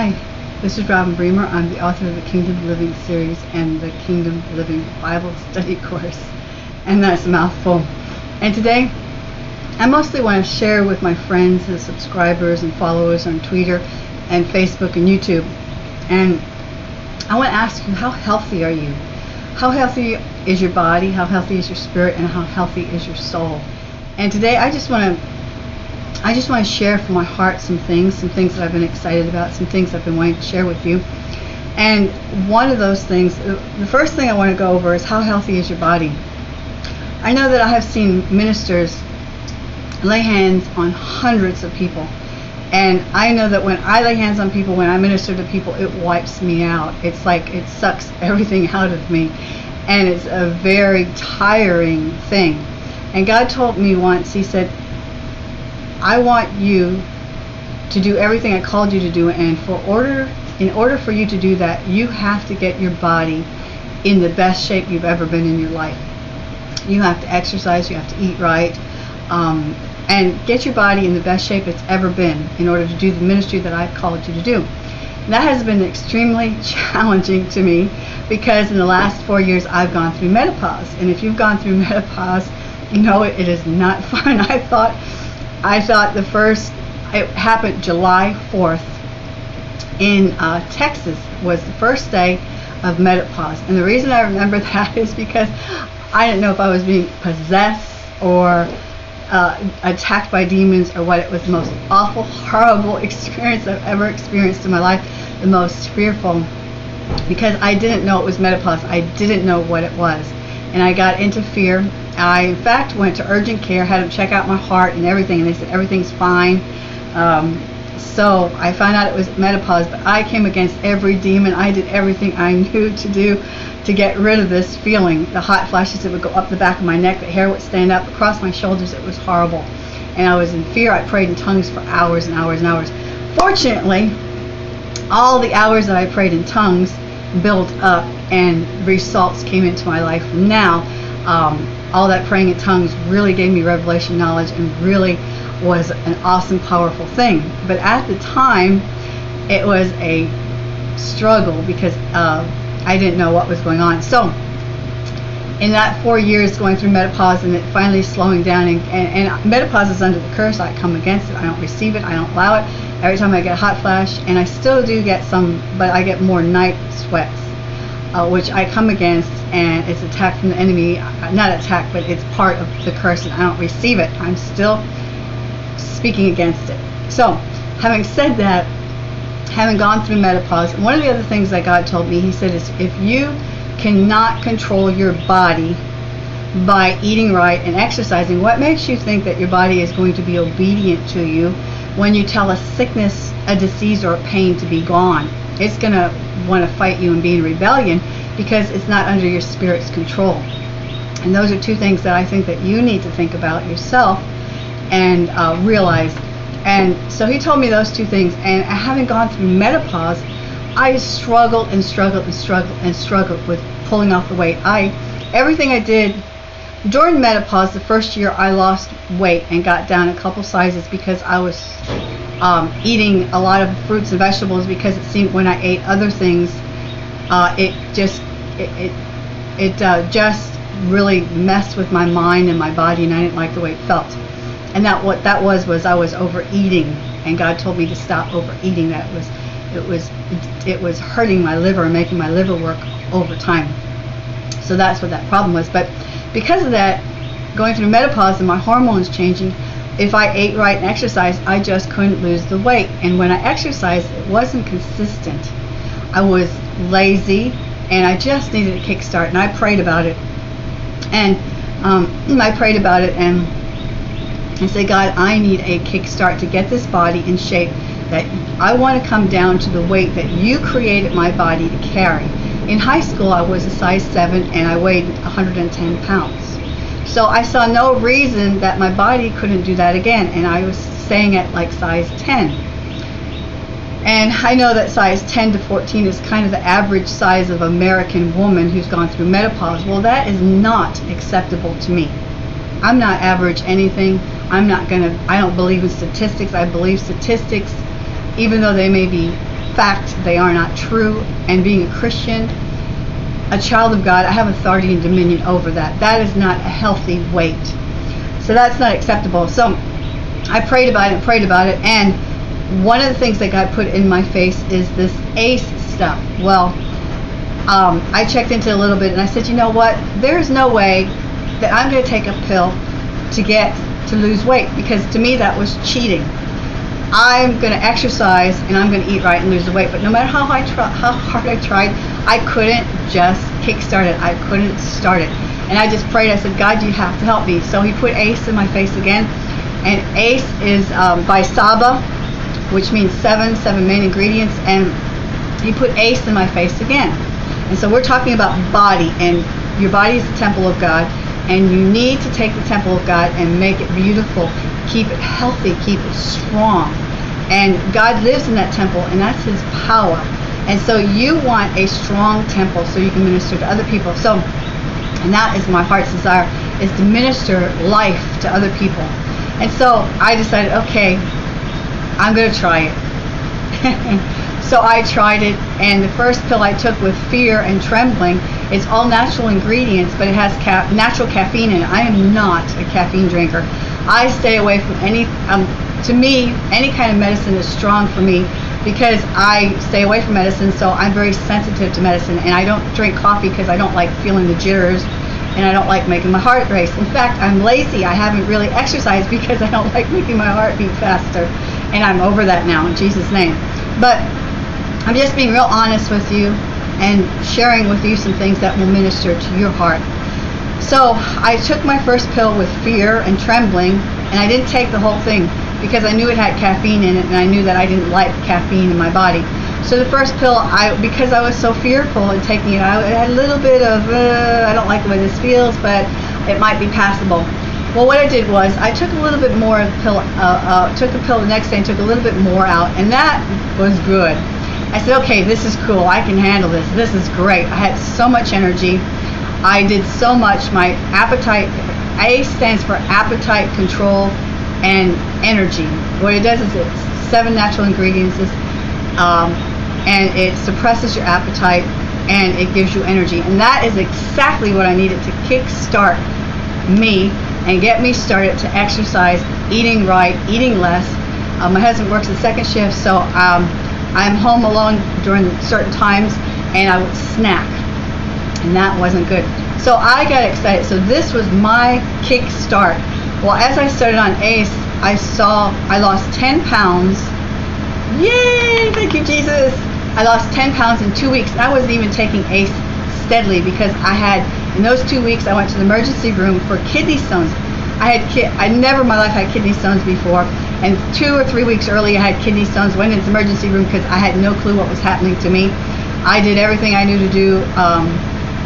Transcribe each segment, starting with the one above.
Hi, this is Robin Bremer. I'm the author of the Kingdom Living series and the Kingdom Living Bible Study course. And that's a mouthful. And today, I mostly want to share with my friends, the subscribers and followers on Twitter and Facebook and YouTube. And I want to ask you, how healthy are you? How healthy is your body? How healthy is your spirit? And how healthy is your soul? And today, I just want to I just want to share from my heart some things, some things that I've been excited about, some things I've been wanting to share with you. And one of those things, uh, the first thing I want to go over is how healthy is your body? I know that I have seen ministers lay hands on hundreds of people. And I know that when I lay hands on people, when I minister to people, it wipes me out. It's like it sucks everything out of me. And it's a very tiring thing. And God told me once, He said, I want you to do everything I called you to do and for order in order for you to do that you have to get your body in the best shape you've ever been in your life. You have to exercise you have to eat right um, and get your body in the best shape it's ever been in order to do the ministry that I've called you to do. That has been extremely challenging to me because in the last four years I've gone through menopause. And if you've gone through menopause you know it, it is not fun. I thought I thought the first, it happened July 4th in uh, Texas was the first day of menopause. And the reason I remember that is because I didn't know if I was being possessed or uh, attacked by demons or what. It was the most awful, horrible experience I've ever experienced in my life. The most fearful because I didn't know it was menopause. I didn't know what it was. And I got into fear I, in fact, went to urgent care, had them check out my heart and everything, and they said everything's fine. Um, so I found out it was menopause, but I came against every demon. I did everything I knew to do to get rid of this feeling. The hot flashes that would go up the back of my neck, the hair would stand up across my shoulders. It was horrible. And I was in fear. I prayed in tongues for hours and hours and hours. Fortunately, all the hours that I prayed in tongues built up and results came into my life. Now, um, all that praying in tongues really gave me revelation knowledge and really was an awesome, powerful thing. But at the time, it was a struggle because uh, I didn't know what was going on. So, in that four years going through menopause and it finally slowing down, and, and, and menopause is under the curse, I come against it, I don't receive it, I don't allow it. Every time I get a hot flash, and I still do get some, but I get more night sweats uh, which I come against, and it's attack from the enemy. Uh, not attack, but it's part of the curse, and I don't receive it. I'm still speaking against it. So, having said that, having gone through menopause, one of the other things that God told me, He said, is if you cannot control your body by eating right and exercising, what makes you think that your body is going to be obedient to you when you tell a sickness, a disease, or a pain to be gone? It's going to want to fight you and be in rebellion because it's not under your spirit's control. And those are two things that I think that you need to think about yourself and uh, realize. And so he told me those two things. And having gone through menopause, I struggled and struggled and struggled and struggled with pulling off the weight. I everything I did during menopause, the first year I lost weight and got down a couple sizes because I was um, eating a lot of fruits and vegetables because it seemed when I ate other things, uh, it just it it, it uh, just really messed with my mind and my body, and I didn't like the way it felt. And that what that was was I was overeating, and God told me to stop overeating. That was it was it was hurting my liver and making my liver work over time. So that's what that problem was. But because of that, going through menopause and my hormones changing, if I ate right and exercised, I just couldn't lose the weight. And when I exercised, it wasn't consistent. I was lazy and I just needed a kickstart. And I prayed about it. And um, I prayed about it and I said, God, I need a kickstart to get this body in shape that I want to come down to the weight that you created my body to carry. In high school, I was a size 7 and I weighed 110 pounds. So I saw no reason that my body couldn't do that again, and I was staying at like size 10. And I know that size 10 to 14 is kind of the average size of American woman who's gone through menopause. Well, that is not acceptable to me. I'm not average anything. I'm not going to, I don't believe in statistics. I believe statistics, even though they may be fact they are not true. And being a Christian, a child of God, I have authority and dominion over that. That is not a healthy weight. So that's not acceptable. So I prayed about it prayed about it. And one of the things that God put in my face is this ACE stuff. Well, um, I checked into it a little bit and I said, you know what? There's no way that I'm going to take a pill to get to lose weight because to me that was cheating. I'm going to exercise and I'm going to eat right and lose the weight. But no matter how I how hard I tried, I couldn't just kickstart it. I couldn't start it. And I just prayed. I said, God, you have to help me. So He put ACE in my face again. And ACE is um, by Saba, which means seven, seven main ingredients. And He put ACE in my face again. And so we're talking about body, and your body is the temple of God. And you need to take the temple of God and make it beautiful, keep it healthy, keep it strong. And God lives in that temple, and that's His power. And so you want a strong temple so you can minister to other people. So, and that is my heart's desire, is to minister life to other people. And so I decided, okay, I'm going to try it. So I tried it, and the first pill I took with fear and trembling, it's all natural ingredients, but it has ca- natural caffeine in it. I am not a caffeine drinker. I stay away from any, um, to me, any kind of medicine is strong for me because I stay away from medicine, so I'm very sensitive to medicine, and I don't drink coffee because I don't like feeling the jitters and I don't like making my heart race. In fact, I'm lazy. I haven't really exercised because I don't like making my heart beat faster. And I'm over that now in Jesus' name. But I'm just being real honest with you and sharing with you some things that will minister to your heart. So I took my first pill with fear and trembling, and I didn't take the whole thing because I knew it had caffeine in it, and I knew that I didn't like caffeine in my body. So the first pill, I because I was so fearful in taking it, I had a little bit of uh, I don't like the way this feels, but it might be passable. Well, what I did was I took a little bit more of the pill, uh, uh, took the pill the next day and took a little bit more out, and that was good. I said, okay, this is cool. I can handle this. This is great. I had so much energy. I did so much. My appetite, A stands for appetite control and energy. What it does is it's seven natural ingredients, um, and it suppresses your appetite and it gives you energy. And that is exactly what I needed to kickstart me and get me started to exercise, eating right, eating less. Uh, my husband works the second shift, so um, I'm home alone during certain times and I would snack. And that wasn't good. So I got excited. So this was my kick start. Well, as I started on ACE, I saw I lost 10 pounds. Yay! Thank you, Jesus. I lost 10 pounds in two weeks. I wasn't even taking ACE steadily because I had, in those two weeks, I went to the emergency room for kidney stones. I had, ki- I never in my life had kidney stones before. And two or three weeks early, I had kidney stones. Went into the emergency room because I had no clue what was happening to me. I did everything I knew to do. Um,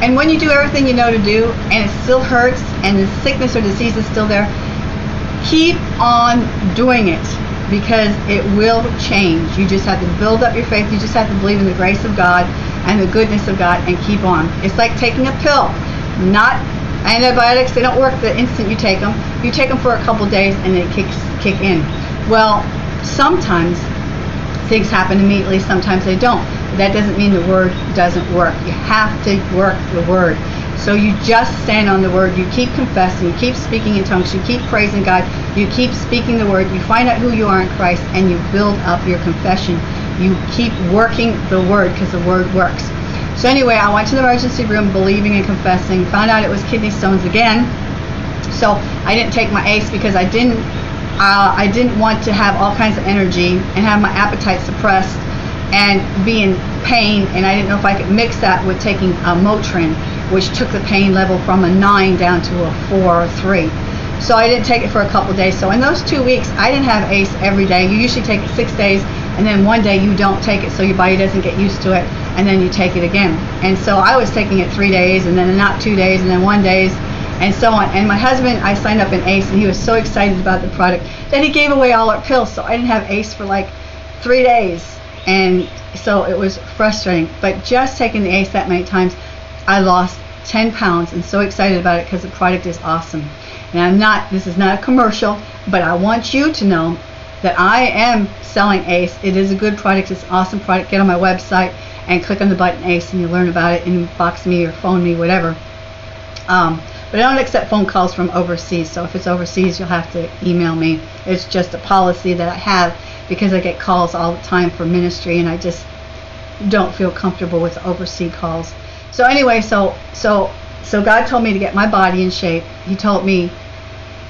and when you do everything you know to do, and it still hurts, and the sickness or disease is still there, keep on doing it because it will change. You just have to build up your faith. You just have to believe in the grace of God and the goodness of God and keep on. It's like taking a pill. Not antibiotics, they don't work the instant you take them. You take them for a couple days and they kick, kick in. Well, sometimes things happen immediately, sometimes they don't. That doesn't mean the word doesn't work. You have to work the word. So you just stand on the word, you keep confessing, you keep speaking in tongues, you keep praising God, you keep speaking the word, you find out who you are in Christ, and you build up your confession. You keep working the word because the word works. So anyway, I went to the emergency room believing and confessing, found out it was kidney stones again. So I didn't take my ACE because I didn't uh, I didn't want to have all kinds of energy and have my appetite suppressed and be in pain and I didn't know if I could mix that with taking a Motrin which took the pain level from a 9 down to a 4 or 3. So I didn't take it for a couple days. So in those two weeks, I didn't have ACE every day. You usually take it six days, and then one day you don't take it so your body doesn't get used to it, and then you take it again. And so I was taking it three days, and then not two days, and then one days, and so on. And my husband, I signed up in ACE, and he was so excited about the product that he gave away all our pills. So I didn't have ACE for like three days, and so it was frustrating. But just taking the ACE that many times, I lost 10 pounds, and so excited about it because the product is awesome. And I'm not, this is not a commercial, but I want you to know that I am selling ACE. It is a good product. It's an awesome product. Get on my website and click on the button ACE and you learn about it. and box me or phone me, whatever. Um, but I don't accept phone calls from overseas. So if it's overseas, you'll have to email me. It's just a policy that I have because I get calls all the time for ministry, and I just don't feel comfortable with overseas calls. So anyway, so so so God told me to get my body in shape. He told me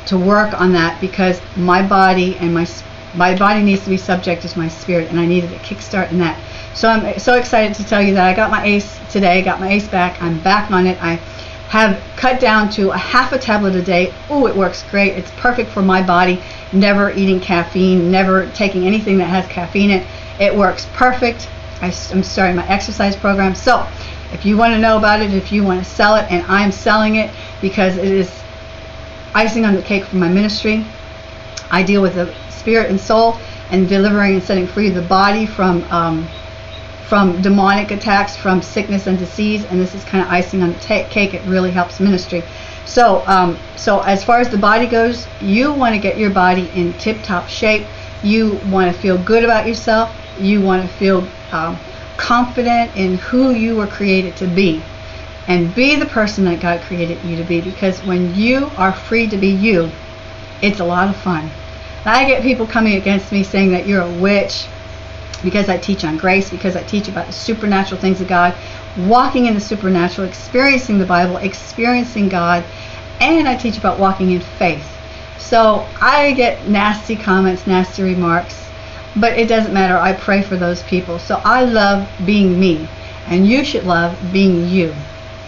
to work on that because my body and my my body needs to be subject to my spirit, and I needed a kickstart in that. So I'm so excited to tell you that I got my ACE today. Got my ACE back. I'm back on it. I have cut down to a half a tablet a day. Oh, it works great. It's perfect for my body. Never eating caffeine, never taking anything that has caffeine in it. It works perfect. I, am starting my exercise program. So, if you want to know about it, if you want to sell it, and I'm selling it because it is icing on the cake for my ministry. I deal with the spirit and soul and delivering and setting free the body from um, from demonic attacks, from sickness and disease, and this is kind of icing on the cake. It really helps ministry. So, um, so as far as the body goes, you want to get your body in tip-top shape. You want to feel good about yourself. You want to feel um, confident in who you were created to be, and be the person that God created you to be. Because when you are free to be you, it's a lot of fun. I get people coming against me saying that you're a witch, because I teach on grace, because I teach about the supernatural things of God, walking in the supernatural, experiencing the Bible, experiencing God, and I teach about walking in faith. So I get nasty comments, nasty remarks, but it doesn't matter. I pray for those people. So I love being me, and you should love being you.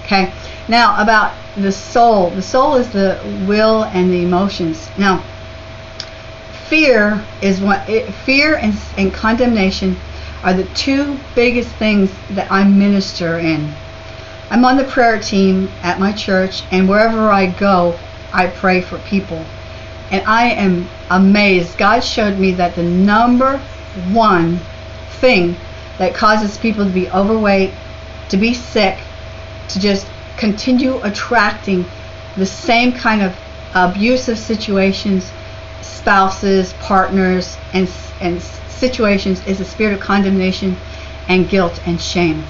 Okay? Now, about the soul. The soul is the will and the emotions. Now, fear is what it, fear and, and condemnation are the two biggest things that I minister in. I'm on the prayer team at my church, and wherever I go, I pray for people. And I am amazed. God showed me that the number one thing that causes people to be overweight, to be sick, to just continue attracting the same kind of abusive situations spouses, partners, and, and situations is a spirit of condemnation and guilt and shame.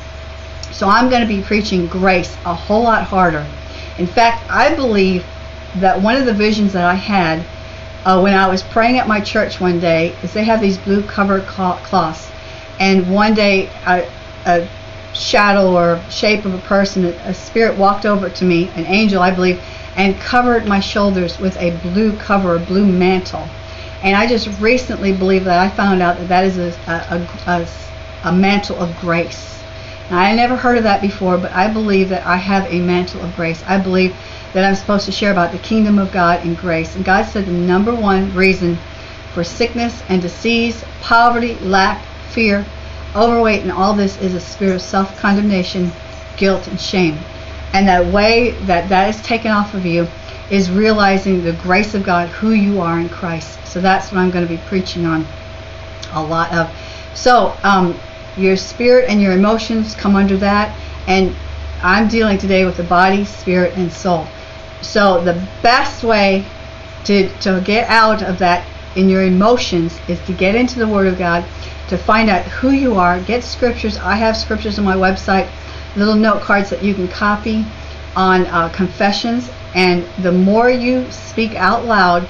So I'm going to be preaching grace a whole lot harder. In fact, I believe that one of the visions that I had uh, when I was praying at my church one day is they have these blue covered cloths, and one day a, a shadow or shape of a person, a spirit walked over to me, an angel, I believe, and covered my shoulders with a blue cover, a blue mantle. And I just recently believe that I found out that that is a, a, a, a mantle of grace. Now, I never heard of that before, but I believe that I have a mantle of grace. I believe that I'm supposed to share about the kingdom of God and grace. And God said the number one reason for sickness and disease, poverty, lack, fear, overweight, and all this is a spirit of self condemnation, guilt, and shame. And that way that that is taken off of you is realizing the grace of God, who you are in Christ. So that's what I'm going to be preaching on a lot of. So um, your spirit and your emotions come under that. And I'm dealing today with the body, spirit, and soul. So the best way to, to get out of that in your emotions is to get into the Word of God, to find out who you are, get scriptures. I have scriptures on my website little note cards that you can copy on uh, confessions. And the more you speak out loud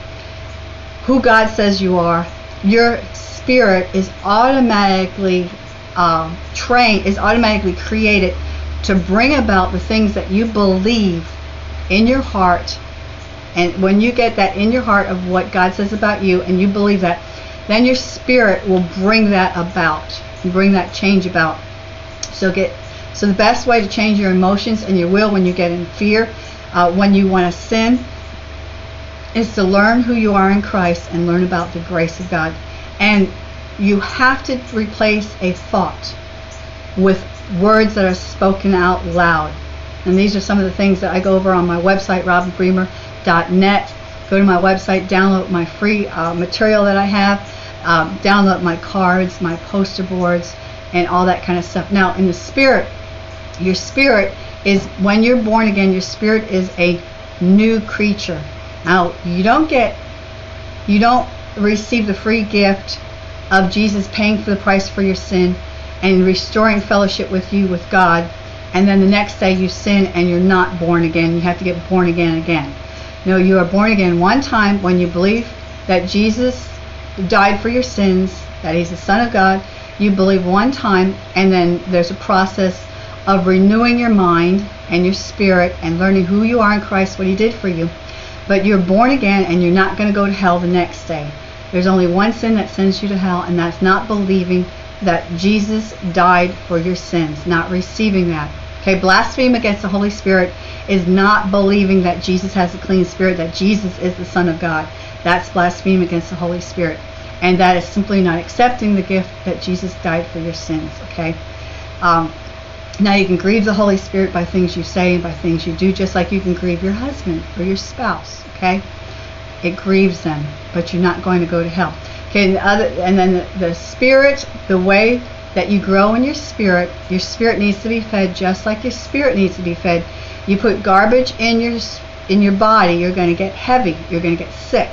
who God says you are, your spirit is automatically uh, trained, is automatically created to bring about the things that you believe in your heart. And when you get that in your heart of what God says about you and you believe that, then your spirit will bring that about, and bring that change about. So get so the best way to change your emotions and your will when you get in fear, uh, when you want to sin, is to learn who you are in Christ and learn about the grace of God. And you have to replace a thought with words that are spoken out loud. And these are some of the things that I go over on my website, robinbremer.net. Go to my website, download my free uh, material that I have, um, download my cards, my poster boards, and all that kind of stuff. Now, in the spirit, your spirit is, when you're born again, your spirit is a new creature. Now, you don't get, you don't receive the free gift of Jesus paying for the price for your sin and restoring fellowship with you with God, and then the next day you sin and you're not born again. You have to get born again again. No, you are born again one time when you believe that Jesus died for your sins, that He's the Son of God. You believe one time, and then there's a process of renewing your mind and your spirit and learning who you are in Christ, what He did for you. But you're born again, and you're not going to go to hell the next day. There's only one sin that sends you to hell, and that's not believing that Jesus died for your sins, not receiving that. Okay, blaspheme against the Holy Spirit is not believing that Jesus has a clean spirit, that Jesus is the Son of God. That's blaspheme against the Holy Spirit. And that is simply not accepting the gift that Jesus died for your sins. Okay? Um, now you can grieve the Holy Spirit by things you say and by things you do, just like you can grieve your husband or your spouse. Okay? It grieves them, but you're not going to go to hell. Okay, and, the other, and then the, the spirit, the way that you grow in your spirit, your spirit needs to be fed just like your spirit needs to be fed. You put garbage in your in your body, you're going to get heavy. You're going to get sick.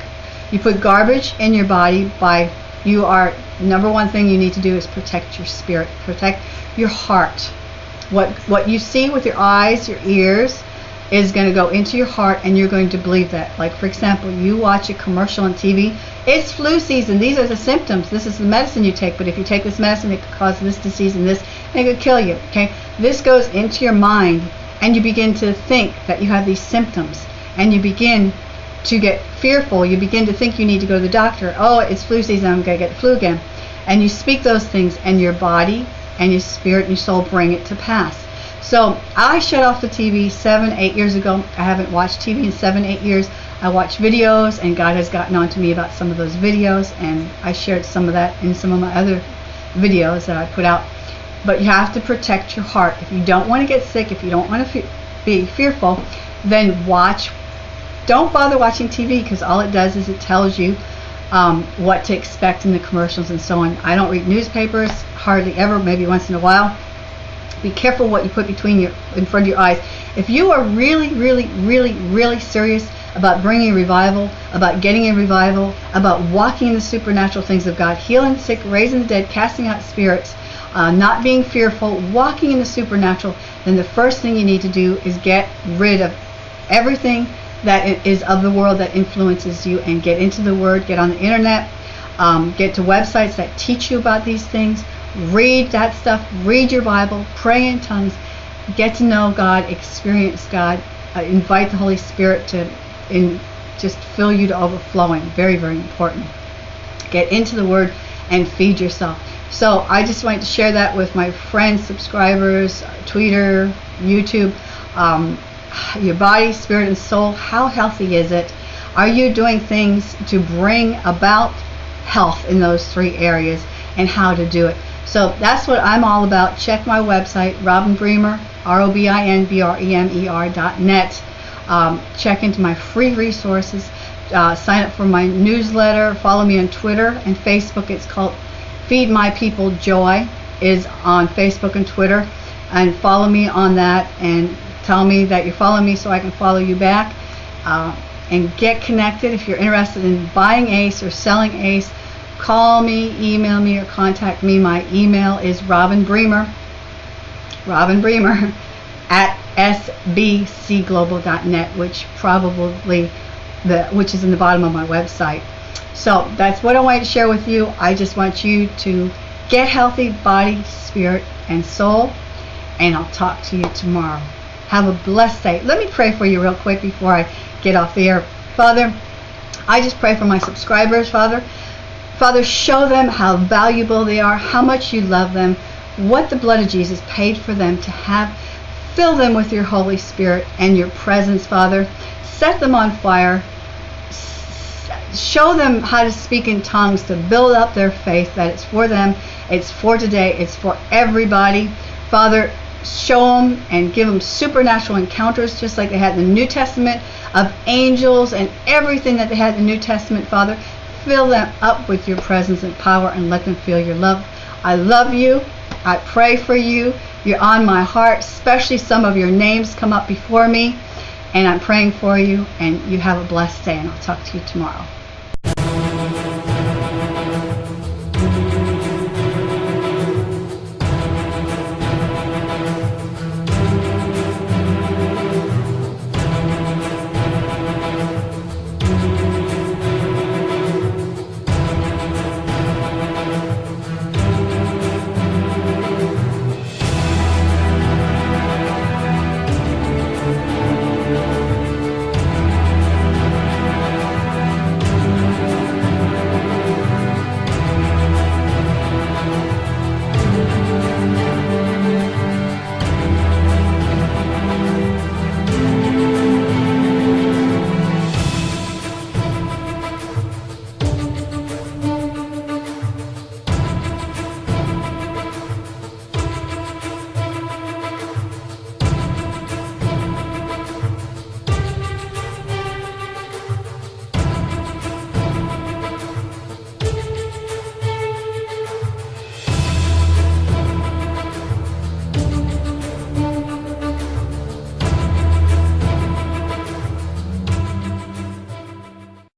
You put garbage in your body by you are number one thing you need to do is protect your spirit, protect your heart. What what you see with your eyes, your ears is going to go into your heart and you're going to believe that. Like for example, you watch a commercial on TV, it's flu season. These are the symptoms. This is the medicine you take, but if you take this medicine it could cause this disease and this and it could kill you, okay? This goes into your mind and you begin to think that you have these symptoms and you begin to get fearful. You begin to think you need to go to the doctor. Oh, it's flu season. I'm going to get the flu again. And you speak those things, and your body and your spirit and your soul bring it to pass. So I shut off the TV seven, eight years ago. I haven't watched TV in seven, eight years. I watch videos, and God has gotten on to me about some of those videos, and I shared some of that in some of my other videos that I put out. But you have to protect your heart. If you don't want to get sick, if you don't want to be fearful, then watch don't bother watching TV because all it does is it tells you um, what to expect in the commercials and so on. I don't read newspapers hardly ever, maybe once in a while. Be careful what you put between your in front of your eyes. If you are really, really, really, really serious about bringing revival, about getting a revival, about walking in the supernatural things of God, healing the sick, raising the dead, casting out spirits, uh, not being fearful, walking in the supernatural, then the first thing you need to do is get rid of everything that is of the world that influences you and get into the Word, get on the internet, um, get to websites that teach you about these things, read that stuff, read your Bible, pray in tongues, get to know God, experience God, uh, invite the Holy Spirit to in, just fill you to overflowing. Very, very important. Get into the Word and feed yourself. So I just wanted to share that with my friends, subscribers, Twitter, YouTube. Um, your body, spirit, and soul, how healthy is it? Are you doing things to bring about health in those three areas and how to do it? So that's what I'm all about. Check my website, Robin Bremer, R O B I N B R E M E R dot net. Um, check into my free resources. Uh, sign up for my newsletter. Follow me on Twitter and Facebook. It's called Feed My People Joy is on Facebook and Twitter. And follow me on that and Tell me that you follow me so I can follow you back. Uh, and get connected. If you're interested in buying ACE or selling ACE, call me, email me, or contact me. My email is Robin Bremer, Robin Bremer at sbcglobal.net, which probably the which is in the bottom of my website. So that's what I wanted to share with you. I just want you to get healthy body, spirit, and soul. And I'll talk to you tomorrow. Have a blessed day. Let me pray for you real quick before I get off the air. Father, I just pray for my subscribers, Father. Father, show them how valuable they are, how much you love them, what the blood of Jesus paid for them to have. Fill them with your Holy Spirit and your presence, Father. Set them on fire. Show them how to speak in tongues to build up their faith that it's for them, it's for today, it's for everybody. Father, show them and give them supernatural encounters just like they had in the New Testament of angels and everything that they had in the New Testament, Father. Fill them up with your presence and power and let them feel your love. I love you. I pray for you. You're on my heart, especially some of your names come up before me. And I'm praying for you, and you have a blessed day, and I'll talk to you tomorrow.